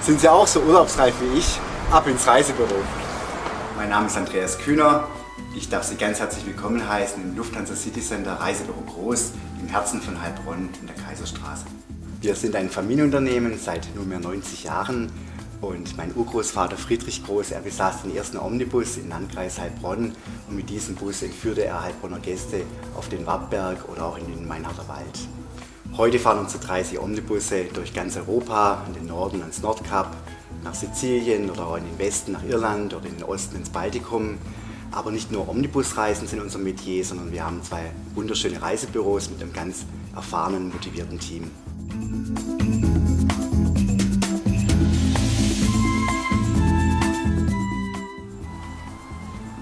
Sind Sie auch so urlaubsreif wie ich? Ab ins Reisebüro. Mein Name ist Andreas Kühner. Ich darf Sie ganz herzlich willkommen heißen im Lufthansa City Center Reisebüro Groß im Herzen von Heilbronn in der Kaiserstraße. Wir sind ein Familienunternehmen seit nunmehr 90 Jahren und mein Urgroßvater Friedrich Groß, er besaß den ersten Omnibus im Landkreis Heilbronn und mit diesem Bus entführte er Heilbronner Gäste auf den Wattberg oder auch in den Mainharder Wald. Heute fahren unsere 30 Omnibusse durch ganz Europa, in den Norden ans Nordkap, nach Sizilien oder auch in den Westen nach Irland oder in den Osten ins Baltikum. Aber nicht nur Omnibusreisen sind unser Metier, sondern wir haben zwei wunderschöne Reisebüros mit einem ganz erfahrenen, motivierten Team.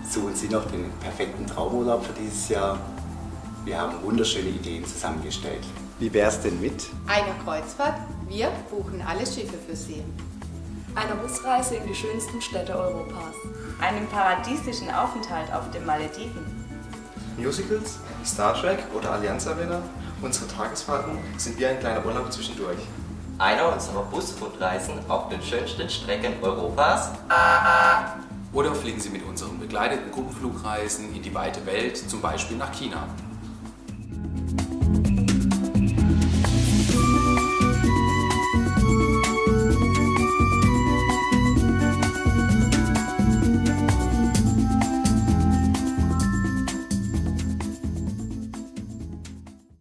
Suchen Sie noch den perfekten Traumurlaub für dieses Jahr? Wir haben wunderschöne Ideen zusammengestellt. Wie wäre es denn mit? Einer Kreuzfahrt. Wir buchen alle Schiffe für Sie. Einer Busreise in die schönsten Städte Europas. Einem paradiesischen Aufenthalt auf den Malediven. Musicals, Star Trek oder Allianz Arena. Unsere Tagesfahrten sind wie ein kleiner Urlaub zwischendurch. Einer unserer Busfood-Reisen auf den schönsten Strecken Europas. Oder fliegen Sie mit unseren begleiteten Gruppenflugreisen in die weite Welt, zum Beispiel nach China.